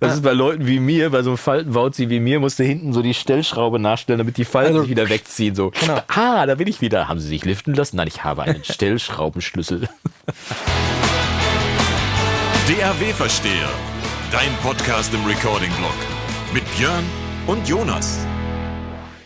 Das ist bei Leuten wie mir, bei so einem Faltenwauzi wie mir, musste hinten so die Stellschraube nachstellen, damit die Falten Also- sich wieder wegziehen. So, Genau. ah, da bin ich wieder. Haben Sie sich liften lassen? Nein, ich habe einen Stellschraubenschlüssel. DAW Versteher. Dein Podcast im Recording-Blog. Mit Björn und Jonas.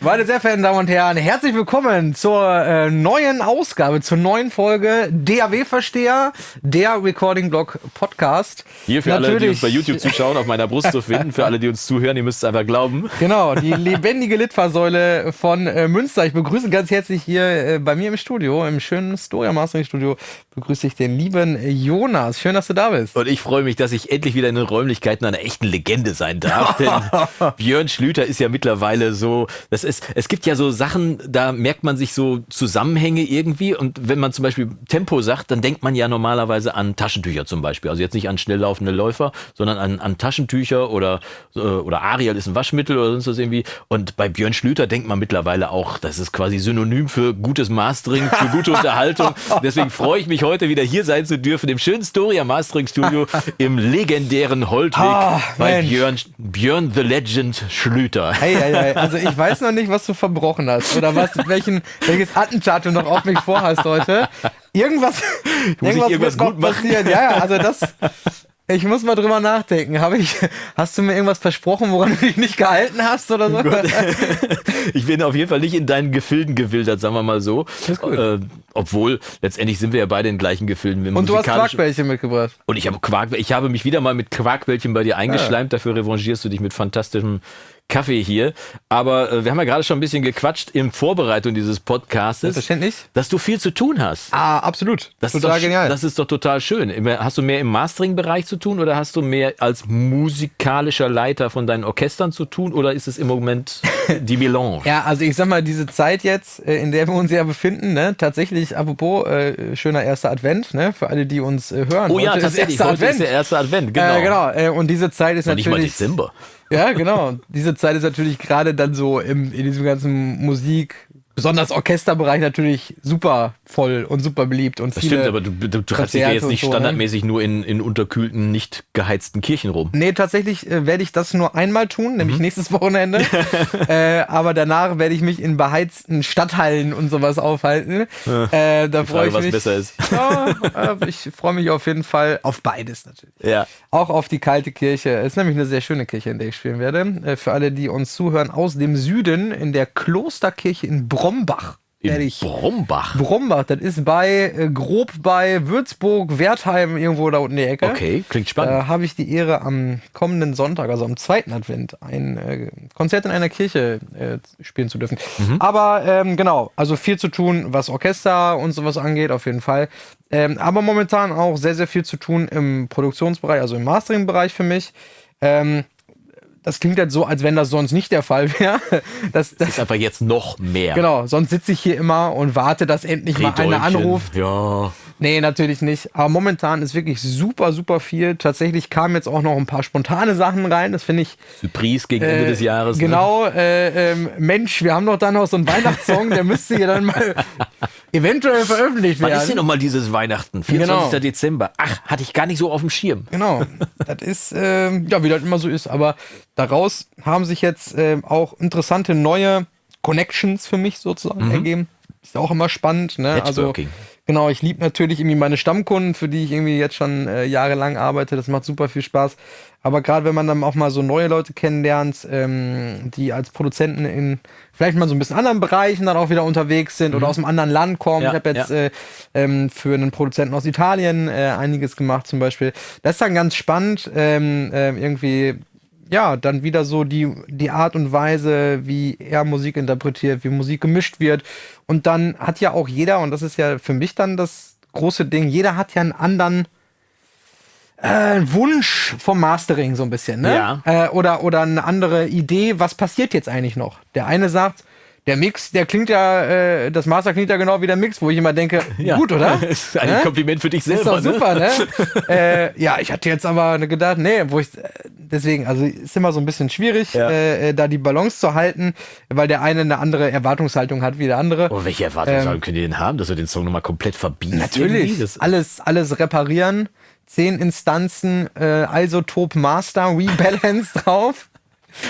Meine sehr verehrten Damen und Herren, herzlich willkommen zur äh, neuen Ausgabe, zur neuen Folge DAW-Versteher, der Recording Blog Podcast. Hier für alle, die uns bei YouTube zuschauen, auf meiner Brust zu finden. Für alle, die uns zuhören, ihr müsst es einfach glauben. Genau, die lebendige Litfaßsäule von äh, Münster. Ich begrüße ganz herzlich hier äh, bei mir im Studio, im schönen Storia Mastering Studio, begrüße ich den lieben Jonas. Schön, dass du da bist. Und ich freue mich, dass ich endlich wieder in den Räumlichkeiten einer echten Legende sein darf. Denn Björn Schlüter ist ja mittlerweile so, das ist, es gibt ja so Sachen, da merkt man sich so Zusammenhänge irgendwie. Und wenn man zum Beispiel Tempo sagt, dann denkt man ja normalerweise an Taschentücher zum Beispiel. Also jetzt nicht an schnell laufende Läufer, sondern an, an Taschentücher oder, äh, oder Ariel ist ein Waschmittel oder sonst was irgendwie. Und bei Björn Schlüter denkt man mittlerweile auch, das ist quasi synonym für gutes Mastering, für gute Unterhaltung. Deswegen freue ich mich heute wieder hier sein zu dürfen im schönen Storia Mastering Studio im legendären Holtweg Ah, bei Mensch. Björn, Björn the Legend Schlüter. Hey, hey, hey. Also ich weiß noch nicht, was du verbrochen hast oder was, welchen, welches Attentat du noch auf mich vorhast heute. Irgendwas, irgendwas noch gut passieren. Ja, ja, also das. Ich muss mal drüber nachdenken. Habe ich, hast du mir irgendwas versprochen, woran du dich nicht gehalten hast oder so? Ich bin auf jeden Fall nicht in deinen Gefilden gewildert, sagen wir mal so. Gut. Äh, obwohl, letztendlich sind wir ja beide in gleichen Gefilden. Und du hast Quarkbällchen mitgebracht. Und ich habe Quark, ich habe mich wieder mal mit Quarkbällchen bei dir eingeschleimt. Dafür revanchierst du dich mit fantastischem Kaffee hier. Aber äh, wir haben ja gerade schon ein bisschen gequatscht in Vorbereitung dieses Podcastes, Selbstverständlich. dass du viel zu tun hast. Ah, absolut. Das Total ist doch, genial. Das ist doch total schön. Hast du mehr im Mastering-Bereich zu tun oder hast du mehr als musikalischer Leiter von deinen Orchestern zu tun oder ist es im Moment die Melange? Ja, also ich sag mal, diese Zeit jetzt, äh, in der wir uns ja befinden, ne, tatsächlich, apropos, äh, schöner erster Advent, ne, für alle, die uns äh, hören. Oh ja, Heute ist tatsächlich. erster Heute ist Advent. der erste Advent. Genau. Äh, genau. Äh, und diese Zeit ist Noch nicht mal natürlich. Dezember. Ja, genau. Diese Zeit ist natürlich gerade dann so im, in diesem ganzen Musik, besonders Orchesterbereich natürlich super voll und super beliebt und Das viele. stimmt, aber du, du, du treibst dich ja jetzt nicht so, ne? standardmäßig nur in, in unterkühlten, nicht geheizten Kirchen rum. Nee, tatsächlich äh, werde ich das nur einmal tun, Mhm. nämlich nächstes Wochenende. äh, aber danach werde ich mich in beheizten Stadthallen und sowas aufhalten. Äh, da freue ich was mich. besser ist. Ja, äh, ich freue mich auf jeden Fall auf beides natürlich. Ja. Auch auf die kalte Kirche. Es ist nämlich eine sehr schöne Kirche, in der ich spielen werde. Äh, Für alle, die uns zuhören, aus dem Süden in der Klosterkirche in Brombach. In Brombach. Brombach, das ist bei äh, grob bei Würzburg, Wertheim, irgendwo da unten in die Ecke. Okay, klingt spannend. Da habe ich die Ehre, am kommenden Sonntag, also am zweiten Advent, ein äh, Konzert in einer Kirche äh, spielen zu dürfen. Mhm. Aber ähm, genau, also viel zu tun, was Orchester und sowas angeht, auf jeden Fall. Ähm, aber momentan auch sehr, sehr viel zu tun im Produktionsbereich, also im Mastering-Bereich für mich. Ähm, das klingt jetzt so, als wenn das sonst nicht der Fall wäre. Das, das, ist einfach jetzt noch mehr. genau, sonst sitze ich hier immer und warte, dass endlich mal einer anruft. Ja. Nee, natürlich nicht. Aber momentan ist wirklich super, super viel. Tatsächlich kamen jetzt auch noch ein paar spontane Sachen rein. Das finde ich. Surprise gegen Ende äh, des Jahres. Ne? Genau. Äh, ähm, Mensch, wir haben doch da noch so einen Weihnachtssong, der müsste ja dann mal eventuell veröffentlicht Wann ist werden. denn nochmal dieses Weihnachten? 24. Genau. Dezember. Ach, hatte ich gar nicht so auf dem Schirm. Genau. Das ist, ähm, ja, wie das immer so ist. Aber daraus haben sich jetzt ähm, auch interessante neue Connections für mich sozusagen ergeben. Ist auch immer spannend. Ne? Also, Mhm. Networking. Genau, ich liebe natürlich irgendwie meine Stammkunden, für die ich irgendwie jetzt schon äh, jahrelang arbeite. Das macht super viel Spaß. Aber gerade wenn man dann auch mal so neue Leute kennenlernt, ähm, die als Produzenten in vielleicht mal so ein bisschen anderen Bereichen dann auch wieder unterwegs sind oder aus einem anderen Land kommen. Mhm. Ja, ich habe jetzt ja. äh, ähm, für einen Produzenten aus Italien äh, einiges gemacht zum Beispiel. Das ist dann ganz spannend, ähm, ähm, irgendwie ja, dann wieder so die, die Art und Weise, wie er Musik interpretiert, wie Musik gemischt wird. Und dann hat ja auch jeder, und das ist ja für mich dann das große Ding, jeder hat ja einen anderen äh, Wunsch vom Mastering so ein bisschen, ne? Ja. Äh, oder, oder eine andere Idee, was passiert jetzt eigentlich noch? Der eine sagt, der Mix, der klingt ja, äh, das Master klingt ja genau wie der Mix, wo ich immer denke, gut, oder? ist ein Ne? Kompliment für dich Ist selber. doch super, ne? äh, ja, ich hatte jetzt aber gedacht, nee, wo ich, äh, deswegen, also ist immer so ein bisschen schwierig, Ja. äh, äh, da die Balance zu halten, weil der eine eine andere Erwartungshaltung hat wie der andere. Oh, welche Erwartungshaltung könnt ihr denn haben, dass wir den Song nochmal komplett verbieten? Ähm, Natürlich, alles, alles reparieren. 10 Instanzen äh, Isotope Master Rebalance drauf.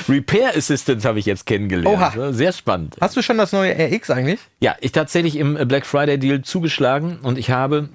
Repair Assistant habe ich jetzt kennengelernt. Oha. Sehr spannend. Hast du schon das neue RX eigentlich? Ja, ich tatsächlich im Black Friday Deal zugeschlagen und ich habe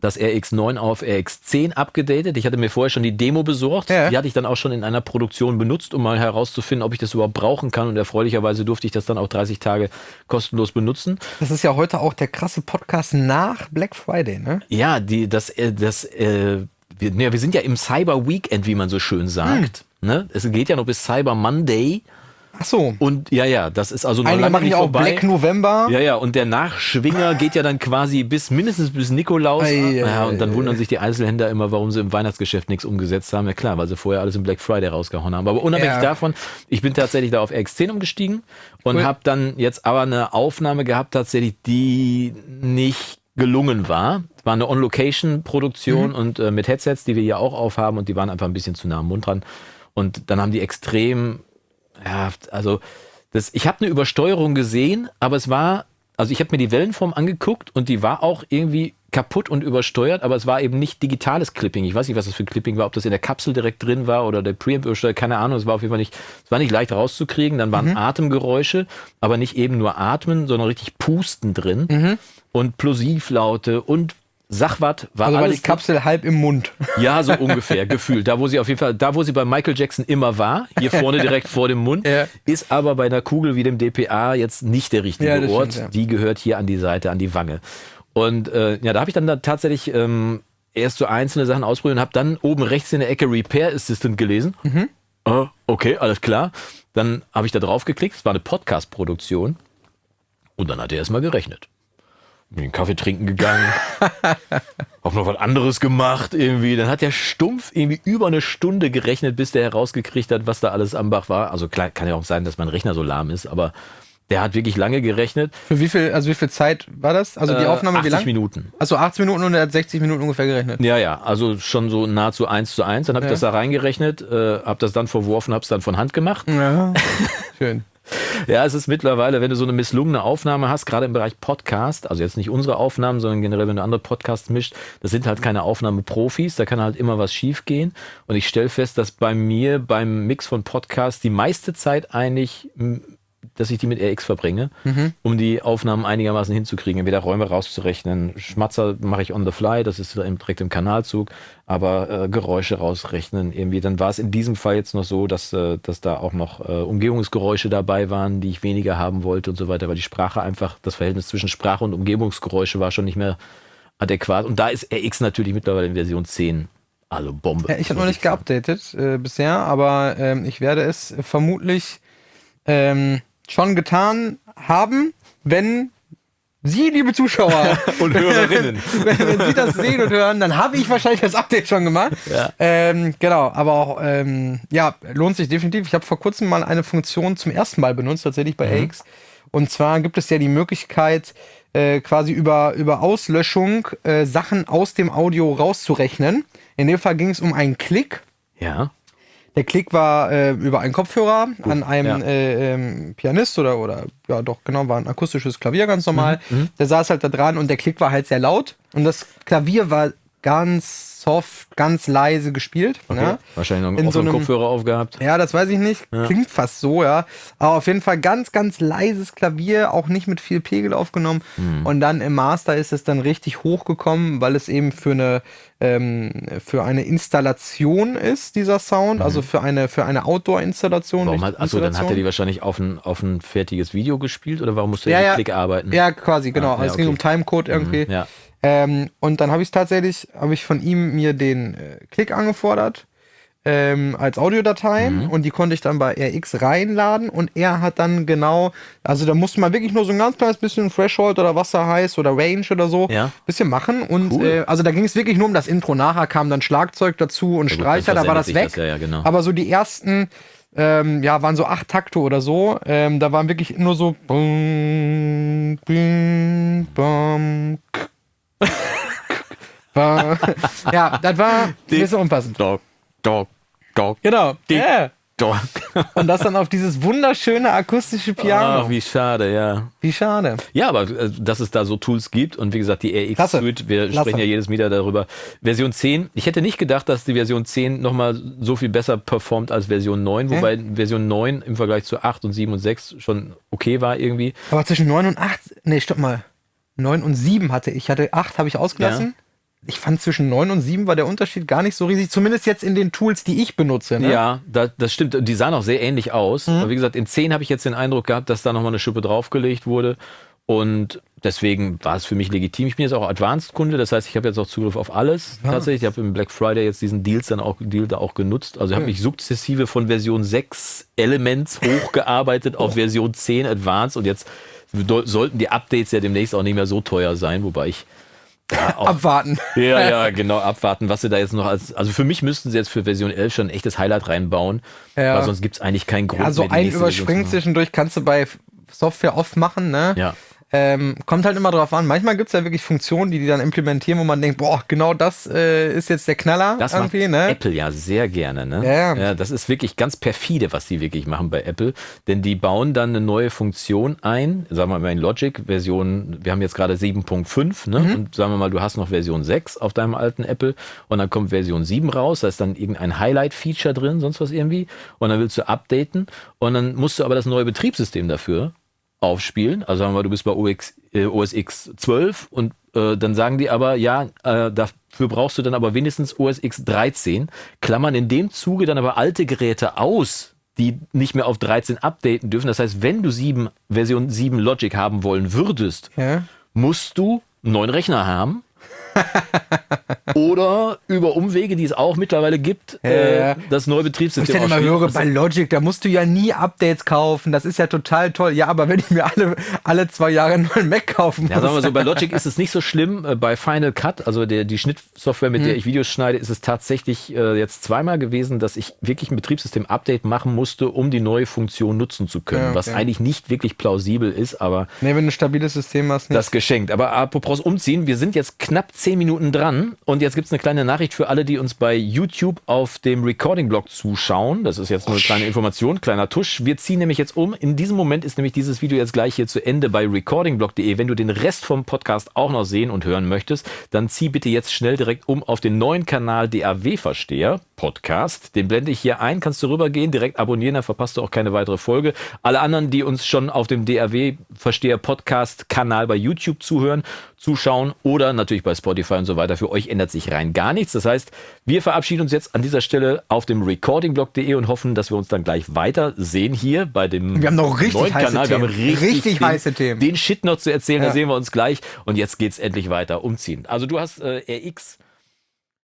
das RX9 auf RX10 abgedatet. Ich hatte mir vorher schon die Demo besorgt. Ja. Die hatte ich dann auch schon in einer Produktion benutzt, um mal herauszufinden, ob ich das überhaupt brauchen kann. Und erfreulicherweise durfte ich das dann auch 30 Tage kostenlos benutzen. Das ist ja heute auch der krasse Podcast nach Black Friday, ne? Ja, die, das, äh, das, äh, wir, ne, wir sind ja im Cyber Weekend, wie man so schön sagt. Ne? Es geht ja noch bis Cyber Monday. Ach so. Und ja, ja, das ist also noch Einige lange machen nicht ja auch vorbei. Black November. Ja, ja, und der Nachschwinger geht ja dann quasi bis mindestens bis Nikolaus. Ei, ei, ja, und dann wundern sich die Einzelhändler immer, warum sie im Weihnachtsgeschäft nichts umgesetzt haben. Ja klar, weil sie vorher alles im Black Friday rausgehauen haben. Aber unabhängig Ja. davon, ich bin tatsächlich da auf RX10 umgestiegen und Cool. habe dann jetzt aber eine Aufnahme gehabt, tatsächlich, die nicht gelungen war. Es war eine On-Location-Produktion und äh, mit Headsets, die wir hier auch aufhaben und die waren einfach ein bisschen zu nah am Mund dran. Und dann haben die extrem, ja, also das, ich habe eine Übersteuerung gesehen, aber es war, also ich habe mir die Wellenform angeguckt und die war auch irgendwie kaputt und übersteuert, aber es war eben nicht digitales Clipping. Ich weiß nicht, was das für Clipping war, ob das in der Kapsel direkt drin war oder der Preamp übersteuert, keine Ahnung. Es war auf jeden Fall nicht, es war nicht leicht rauszukriegen. Dann waren Atemgeräusche, aber nicht eben nur Atmen, sondern richtig Pusten drin und Plosivlaute und Sachwatt war Also war alles die Kapsel halb im Mund. ja, so ungefähr, gefühlt. Da, wo sie auf jeden Fall, da, wo sie bei Michael Jackson immer war, hier vorne direkt vor dem Mund, Ja. ist aber bei einer Kugel wie dem DPA jetzt nicht der richtige Ja, Ort. stimmt, ja. Die gehört hier an die Seite, an die Wange. Und äh, ja, da habe ich dann da tatsächlich ähm, erst so einzelne Sachen ausprobiert und habe dann oben rechts in der Ecke Repair Assistant gelesen. Mhm. Ah, okay, alles klar. Dann habe ich da drauf geklickt. Es war eine Podcast-Produktion. Und dann hat er erstmal gerechnet. Bin den Kaffee trinken gegangen. hab noch was anderes gemacht irgendwie. Dann hat der stumpf irgendwie über eine Stunde gerechnet, bis der herausgekriegt hat, was da alles am Bach war. Also klar, kann ja auch sein, dass mein Rechner so lahm ist, aber der hat wirklich lange gerechnet. Für wie viel, also wie viel Zeit war das? Also die Äh, Aufnahme, wie 80 lang? Minuten. Also 80 Minuten und er hat 60 Minuten ungefähr gerechnet. Ja, ja, also schon so nahezu eins zu eins. Dann habe ich Ja. das da reingerechnet, äh, habe das dann verworfen, habe es dann von Hand gemacht. Ja. Schön. Ja, es ist mittlerweile, wenn du so eine misslungene Aufnahme hast, gerade im Bereich Podcast, also jetzt nicht unsere Aufnahmen, sondern generell, wenn du andere Podcasts mischt, das sind halt keine Aufnahmeprofis, da kann halt immer was schiefgehen. Und ich stelle fest, dass bei mir beim Mix von Podcasts die meiste Zeit eigentlich, dass ich die mit RX verbringe, um die Aufnahmen einigermaßen hinzukriegen, entweder Räume rauszurechnen. Schmatzer mache ich on the fly, das ist direkt im Kanalzug, aber äh, Geräusche rausrechnen irgendwie. Dann war es in diesem Fall jetzt noch so, dass, äh, dass da auch noch äh, Umgebungsgeräusche dabei waren, die ich weniger haben wollte und so weiter, weil die Sprache einfach, das Verhältnis zwischen Sprache und Umgebungsgeräusche war schon nicht mehr adäquat. Und da ist RX natürlich mittlerweile in Version 10 also Bombe. Ja, ich habe noch nicht geupdatet äh, bisher, aber ähm, ich werde es vermutlich ähm, schon getan haben, wenn Sie, liebe Zuschauer, Und Hörerinnen. wenn, wenn Sie das sehen und hören, dann habe ich wahrscheinlich das Update schon gemacht. Ja. Ähm, genau, aber auch, ähm, ja, lohnt sich definitiv. Ich habe vor kurzem mal eine Funktion zum ersten Mal benutzt, tatsächlich bei AX. Und zwar gibt es ja die Möglichkeit, äh, quasi über, über Auslöschung äh, Sachen aus dem Audio rauszurechnen. In dem Fall ging es um einen Klick. Ja. Der Klick war äh, über einen Kopfhörer an einem ja. äh, ähm, Pianist oder, oder ja doch, genau, war ein akustisches Klavier ganz normal. Mhm, Der saß halt da dran und der Klick war halt sehr laut und das Klavier war ganz soft, ganz leise gespielt. Okay. Ja? Wahrscheinlich noch In einen so einem- Kopfhörer aufgehabt. Ja, das weiß ich nicht. Klingt fast so, ja. Aber auf jeden Fall ganz, ganz leises Klavier, auch nicht mit viel Pegel aufgenommen. Hm. Und dann im Master ist es dann richtig hochgekommen, weil es eben für eine, ähm, für eine Installation ist, dieser Sound. Also für eine, für eine Outdoor-Installation. Mhm. Warum hat, achso, dann hat er die wahrscheinlich auf ein, auf ein fertiges Video gespielt oder warum musste Ja, er ja. mit Klick arbeiten? Ja, quasi, genau. Ah, ja, Also es ging okay. um Timecode irgendwie. Mhm, ja. Ähm, und dann habe ich tatsächlich, habe ich von ihm mir den äh, Klick angefordert ähm, als Audiodatei Mhm. und die konnte ich dann bei RX reinladen und er hat dann genau, also da musste man wirklich nur so ein ganz kleines bisschen Threshold oder Wasser heiß oder Range oder so Ja. bisschen machen und Cool. äh, also da ging es wirklich nur um das Intro. Nachher kam dann Schlagzeug dazu und Ja gut, Streicher, dann da war das weg. das, ja, ja, genau. Aber so die ersten, ähm, ja, waren so acht Takte oder so. Ähm, da waren wirklich nur so. Ba- ja, das war ein bisschen unpassend. Dog, dog, dog. Genau. Die- Ja. Doch. Und das dann auf dieses wunderschöne akustische Piano. Ach, wie schade, ja. wie schade. Ja, aber äh, dass es da so Tools gibt und wie gesagt, die RX Klasse. Suite, wir Klasse. sprechen ja jedes Mal darüber. Version 10, ich hätte nicht gedacht, dass die Version 10 nochmal so viel besser performt als Version 9, wobei Version 9 im Vergleich zu 8 und 7 und 6 schon okay war irgendwie. Aber zwischen 9 und 8, nee, stopp mal. 9 und 7 hatte ich. Hatte 8 habe ich ausgelassen. Ich fand zwischen 9 und 7 war der Unterschied gar nicht so riesig, zumindest jetzt in den Tools, die ich benutze. Ne? Ja, da, das stimmt. Die sahen auch sehr ähnlich aus. Aber wie gesagt, in 10 habe ich jetzt den Eindruck gehabt, dass da nochmal eine Schippe draufgelegt wurde. Und deswegen war es für mich legitim. Ich bin jetzt auch Advanced-Kunde, das heißt, ich habe jetzt auch Zugriff auf alles tatsächlich. Ich habe im Black Friday jetzt diesen Deals dann auch, Deal da auch genutzt. Also ich habe mich sukzessive von Version 6 Elements hochgearbeitet auf Version 10 Advanced und jetzt sollten die Updates ja demnächst auch nicht mehr so teuer sein, wobei ich da auch Abwarten. ja, ja, genau, abwarten, was sie da jetzt noch als. Also für mich müssten sie jetzt für Version 11 schon ein echtes Highlight reinbauen, Ja. weil sonst gibt es eigentlich keinen Grund. Also die ein Überspringen zwischendurch kannst du bei Software oft machen, ne? Ja. Ähm, kommt halt immer drauf an. Manchmal gibt es ja wirklich Funktionen, die die dann implementieren, wo man denkt, boah, genau das äh, ist jetzt der Knaller Das macht ne? Apple ja sehr gerne, ne? Ja, ja. das ist wirklich ganz perfide, was die wirklich machen bei Apple. Denn die bauen dann eine neue Funktion ein, sagen wir mal in Logic, Version, wir haben jetzt gerade 7.5, ne? Mhm. Und sagen wir mal, du hast noch Version 6 auf deinem alten Apple und dann kommt Version 7 raus, da ist dann irgendein Highlight-Feature drin, sonst was irgendwie. Und dann willst du updaten und dann musst du aber das neue Betriebssystem dafür aufspielen. Also sagen wir mal, du bist bei OX, äh, OS X 12 und äh, dann sagen die aber, ja, äh, dafür brauchst du dann aber wenigstens OS X 13, klammern in dem Zuge dann aber alte Geräte aus, die nicht mehr auf 13 updaten dürfen. Das heißt, wenn du 7, Version 7 Logic haben wollen würdest, Ja. musst du einen neuen Rechner haben. Oder über Umwege, die es auch mittlerweile gibt, äh, das neue Wo ich Betriebssystem dann immer höre, bei Logic, da musst du ja nie Updates kaufen. Das ist ja total toll. Ja, aber wenn ich mir alle, alle zwei Jahre einen neuen Mac kaufen muss. Ja, sagen wir so, bei Logic ist es nicht so schlimm. Äh, Bei Final Cut, also der, die Schnittsoftware, mit der ich Videos schneide, ist es tatsächlich äh, jetzt zweimal gewesen, dass ich wirklich ein Betriebssystem-Update machen musste, um die neue Funktion nutzen zu können. Ja, okay. Was eigentlich nicht wirklich plausibel ist, aber nee, wenn du ein stabiles System hast, nicht. das geschenkt. Aber apropos umziehen, wir sind jetzt knapp zehn Minuten dran und jetzt gibt's eine kleine Nachricht für alle, die uns bei YouTube auf dem Recording-Blog zuschauen. Das ist jetzt nur eine kleine Information, kleiner Tusch. Wir ziehen nämlich jetzt um. In diesem Moment ist nämlich dieses Video jetzt gleich hier zu Ende bei recordingblog.de. Wenn du den Rest vom Podcast auch noch sehen und hören möchtest, dann zieh bitte jetzt schnell direkt um auf den neuen Kanal DAW-Versteher Podcast. Den blende ich hier ein, kannst du rübergehen, direkt abonnieren, dann verpasst du auch keine weitere Folge. Alle anderen, die uns schon auf dem DAW-Versteher Podcast-Kanal bei YouTube zuhören, zuschauen oder natürlich bei Spotify und so weiter, für euch ändert sich rein gar nichts. Das heißt, wir verabschieden uns jetzt an dieser Stelle auf dem recordingblog.de und hoffen, dass wir uns dann gleich weiter sehen hier bei dem Wir haben noch richtig neuen heiße Kanal. Wir haben Themen. richtig, Richtig den, heiße Themen. Den Shit noch zu erzählen, da Ja. sehen wir uns gleich. Und jetzt geht's endlich weiter umziehen. Also du hast äh, RX